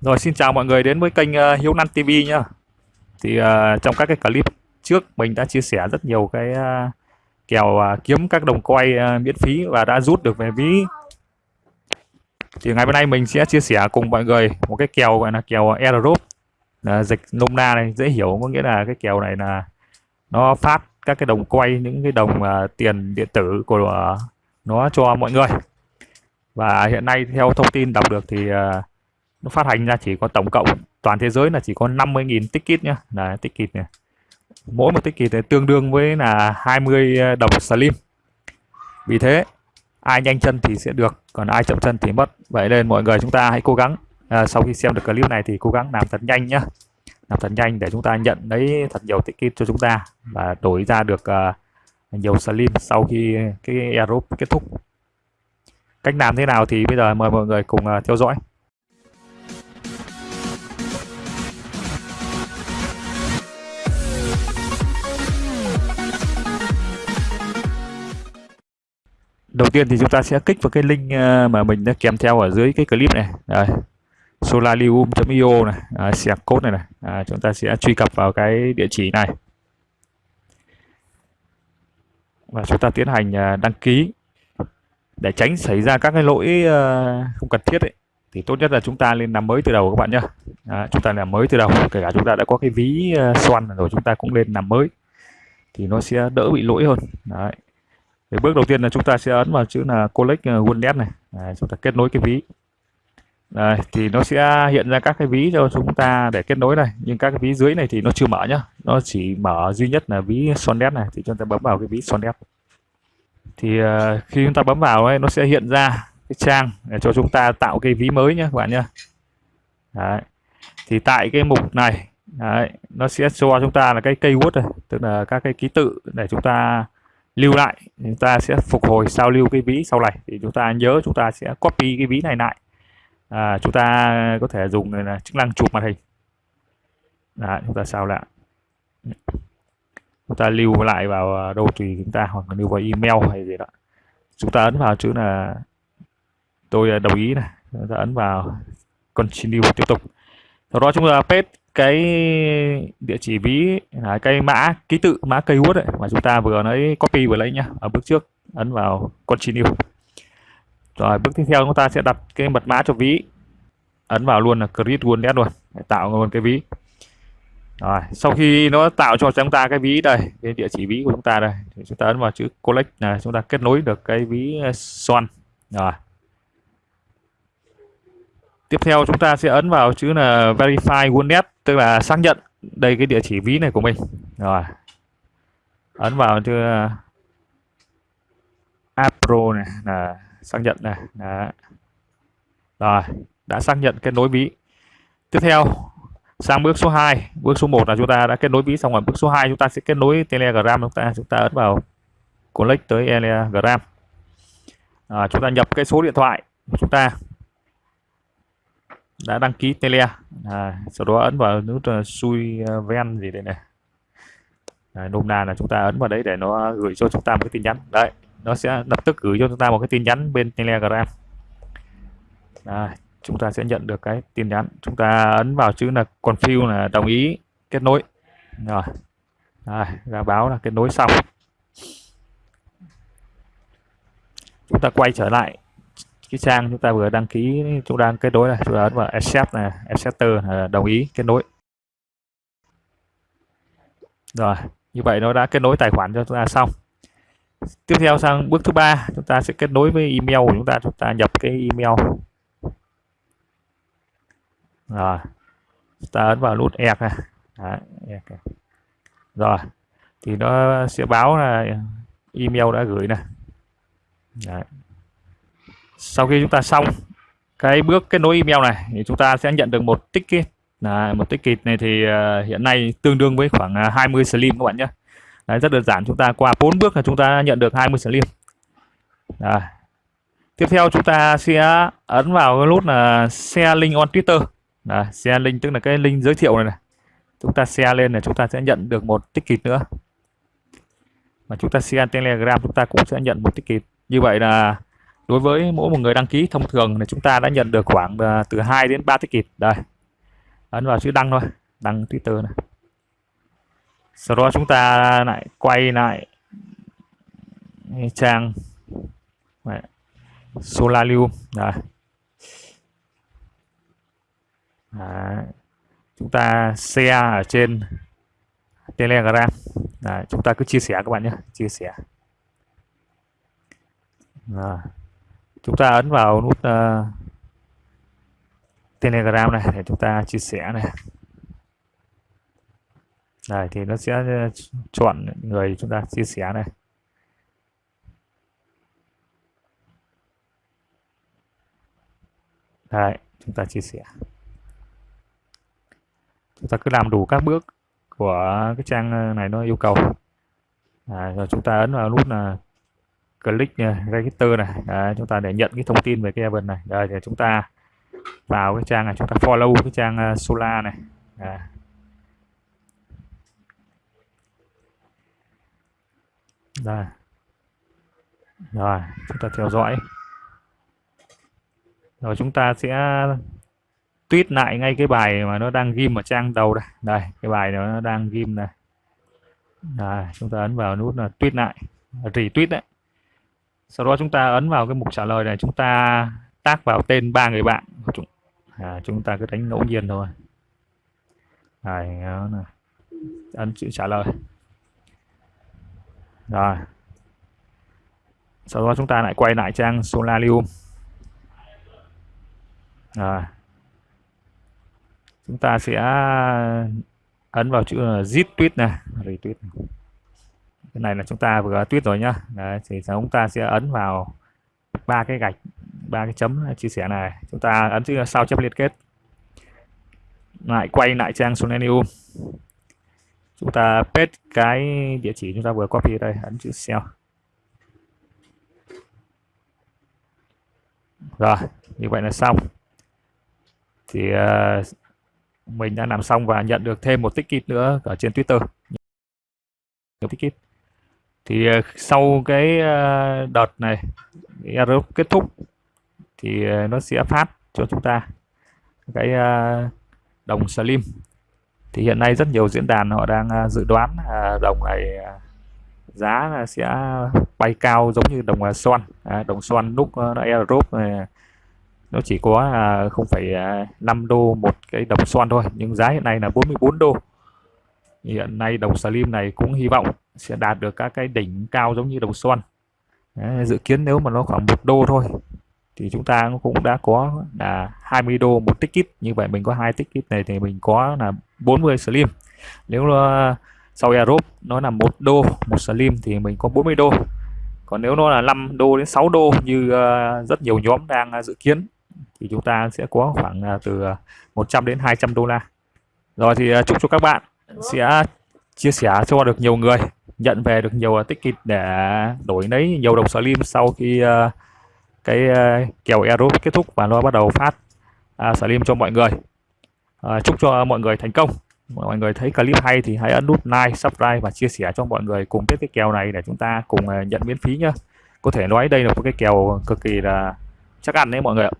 Rồi xin chào mọi người đến với kênh uh, Hiếu Năn TV nhá. Thì uh, trong các cái clip trước mình đã chia sẻ rất nhiều cái uh, kèo uh, kiếm các đồng quay uh, miễn phí và đã rút được về ví. Thì ngày hôm nay mình sẽ chia sẻ cùng mọi người một cái kèo gọi là kèo airdrop. Uh, dịch nôm na này dễ hiểu có nghĩa là cái kèo này là nó phát các cái đồng quay những cái đồng uh, tiền điện tử của uh, nó cho mọi người. Và hiện nay theo thông tin đọc được thì uh, nó phát hành ra chỉ có tổng cộng toàn thế giới là chỉ có 50.000 ticket nhá. Là ticket này. Mỗi một ticket này tương đương với là 20 ờ, đồng slim. Vì thế ai nhanh chân thì sẽ được còn ai chậm chân thì mất. Vậy nên mọi người chúng ta hãy cố gắng. À, sau khi xem được clip này thì cố gắng làm thật nhanh nhá. Làm thật nhanh để chúng ta nhận lấy thật nhiều ticket cho chúng ta và đổi ra được uh, nhiều slim sau khi cái airdrop kết thúc. Cách làm thế nào thì bây giờ mời mọi người cùng uh, theo dõi. Đầu tiên thì chúng ta sẽ kích vào cái link ờ, mà mình đã kèm theo ở dưới cái clip này. Đây. solarium.io này. À, code này này. À, chúng ta sẽ truy cập vào cái địa chỉ này. Và chúng ta tiến hành ờ, đăng ký. Để tránh xảy ra các cái lỗi ờ, không cần thiết ấy thì tốt nhất là chúng ta lên làm mới từ đầu các bạn nhé à, chúng ta làm mới từ đầu. Kể cả chúng ta đã có cái ví xoăn rồi chúng ta cũng lên làm mới. Thì nó sẽ đỡ bị lỗi hơn. Đấy. Thì bước đầu tiên là chúng ta sẽ ấn vào chữ là collect ờ, wallet này. Đấy, chúng ta kết nối cái ví. Đây, thì nó sẽ hiện ra các cái ví cho chúng ta để kết nối này. Nhưng các cái ví dưới này thì nó chưa mở nhá. Nó chỉ mở duy nhất là ví Sonnet này thì chúng ta bấm vào cái ví Sonnet thì uh, khi chúng ta bấm vào ấy, nó sẽ hiện ra cái trang để cho chúng ta tạo cái ví mới nhé các bạn nhé đấy. thì tại cái mục này đấy, nó sẽ cho chúng ta là cái keyword này tức là các cái ký tự để chúng ta lưu lại chúng ta sẽ phục hồi sao lưu cái ví sau này. Thì chúng ta nhớ chúng ta sẽ copy cái ví này lại. À, chúng ta có thể dùng là chức năng chụp màn hình. Đấy, chúng ta sao lại. Chúng ta lưu lại vào à, đâu tùy chúng ta hoặc là lưu vào email hay gì đó. Chúng ta ấn vào chữ là tôi à, đồng ý này. Chúng ta ấn vào continue tiếp tục. Sau đó chúng ta paste cái địa chỉ ví, là cái mã ký tự, mã cây keyword ấy, mà chúng ta vừa lấy copy vừa lấy nhá, ở bước trước, ấn vào continue. Rồi, bước tiếp theo chúng ta sẽ đặt cái mật mã cho ví, ấn vào luôn là create wallet luôn, để tạo luôn cái ví. Rồi, sau khi nó tạo cho chúng ta cái ví đây, cái địa chỉ ví của chúng ta đây, thì chúng ta ấn vào chữ collect là chúng ta kết nối được cái ví eh, son rồi tiếp theo chúng ta sẽ ấn vào chữ là verify wallet tức là xác nhận. Đây cái địa chỉ ví này của mình. Rồi. Ấn vào chữ à, Apro này là xác nhận này. Đó. rồi đã xác nhận kết nối ví. Tiếp theo sang bước số 2 bước số 1 là chúng ta đã kết nối ví xong rồi. Bước số 2 chúng ta sẽ kết nối telegram. Chúng ta chúng ta ấn vào connect tới telegram. À, chúng ta nhập cái số điện thoại của chúng ta đã đăng ký tele à, sau đó ấn vào nút ờ, uh, xui ờ, ven gì đây này à, nôm na là chúng ta ấn vào đấy để nó gửi cho chúng ta một cái tin nhắn. Đấy nó sẽ lập tức gửi cho chúng ta một cái tin nhắn bên telegram. À, chúng ta sẽ nhận được cái tin nhắn. Chúng ta ấn vào chữ là confirm là đồng ý kết nối. Rồi à, ra báo là kết nối xong. Chúng ta quay trở lại cái trang chúng ta vừa đăng ký chúng đang kết nối này chúng ta ấn vào accept này acceptor là đồng ý kết nối. Rồi như vậy nó đã kết nối tài khoản cho chúng ta xong. Tiếp theo sang bước thứ ba chúng ta sẽ kết nối với email của chúng ta chúng ta nhập cái email. Rồi chúng ta ấn vào nút ẹc này. Đấy, rồi thì nó sẽ báo là email đã gửi này Đấy sau khi chúng ta xong cái bước kết nối email này thì chúng ta sẽ nhận được một ticket. Là một ticket này thì uh, hiện nay tương đương với khoảng ờ, 20 slim các bạn nhé. Đấy, rất đơn giản chúng ta qua bốn bước là chúng ta nhận được 20 slim. Đấy. tiếp theo chúng ta sẽ ấn vào cái nút là share link on Twitter. Đấy, share link tức là cái link giới thiệu này này. Chúng ta share lên là chúng ta sẽ nhận được một ticket nữa. Mà chúng ta share telegram chúng ta cũng sẽ nhận một ticket. Như vậy là đối với mỗi một người đăng ký thông thường thì chúng ta đã nhận được khoảng à, từ 2 đến 3 ticket đây. Ấn vào chữ đăng thôi. Đăng Twitter này. Sau đó chúng ta lại quay lại trang Solarium. Đây. Đấy. chúng ta share ở trên Telegram. Đấy. chúng ta cứ chia sẻ các bạn nhé. Chia sẻ. À chúng ta ấn vào nút uh, Telegram này để chúng ta chia sẻ này. Đây thì nó sẽ ờ, chọn người chúng ta chia sẻ này. Đấy, chúng ta chia sẻ. Chúng ta cứ làm đủ các bước của cái trang ờ, này nó yêu cầu. À, rồi chúng ta ấn vào nút là click register này. Đấy, chúng ta để nhận cái thông tin về cái event này. Đây thì chúng ta vào cái trang này chúng ta follow cái trang uh, Solar này. Đấy. đây. Rồi chúng ta theo dõi. Rồi chúng ta sẽ tweet lại ngay cái bài mà nó đang ghim ở trang đầu đây. Đây cái bài nó đang ghim này đây, chúng ta ấn vào nút là tweet lại retweet đấy sau đó chúng ta ấn vào cái mục trả lời này chúng ta tác vào tên ba người bạn chúng. À, chúng ta cứ đánh ngẫu nhiên thôi. Này này ấn chữ trả lời. Rồi. Sau đó chúng ta lại quay lại trang Solarium. Rồi. Chúng ta sẽ ấn vào chữ zip tweet này retweet cái này là chúng ta vừa tuyết rồi nhá. Đấy, thì chúng ta sẽ ấn vào ba cái gạch ba cái chấm chia sẻ này. Chúng ta ấn chữ sao chép liên kết. Lại quay lại trang Solenium chúng ta paste cái địa chỉ chúng ta vừa copy đây ấn chữ sell rồi như vậy là xong. Thì uh, mình đã làm xong và nhận được thêm một ticket nữa ở trên Twitter. Một ticket thì ờ, sau cái ờ, đợt này Airdrop kết thúc thì ờ, nó sẽ phát cho chúng ta cái đồng Slim thì hiện nay rất nhiều diễn đàn họ đang dự đoán đồng này giá sẽ bay cao giống như đồng xoan. À, đồng xoan lúc nó này nó chỉ có 0,5 đô một cái đồng xoan thôi nhưng giá hiện nay là 44 đô hiện nay đồng slim này cũng hy vọng sẽ đạt được các cái đỉnh cao giống như đồng xuân Đấy, dự kiến nếu mà nó khoảng một đô thôi thì chúng ta cũng đã có là 20 đô một ticket. Như vậy mình có hai ticket này thì mình có là 40 slim nếu nó sau Europe nó là một đô một slim thì mình có 40 đô. Còn nếu nó là 5 đô đến 6 đô như ờ, rất nhiều nhóm đang ờ, dự kiến thì chúng ta sẽ có khoảng từ 100 đến 200 đô la. Rồi thì chúc cho các bạn sẽ chia sẻ cho được nhiều người nhận về được nhiều à, ticket để đổi lấy nhiều đồng slim sau khi uh, cái uh, kèo euro kết thúc và nó bắt đầu phát uh, slim cho mọi người uh, chúc cho mọi người thành công mọi người thấy clip hay thì hãy ấn nút like, subscribe và chia sẻ cho mọi người cùng biết cái kèo này để chúng ta cùng nhận miễn phí nhá. Có thể nói đây là một cái kèo cực kỳ là chắc ăn đấy mọi người ạ.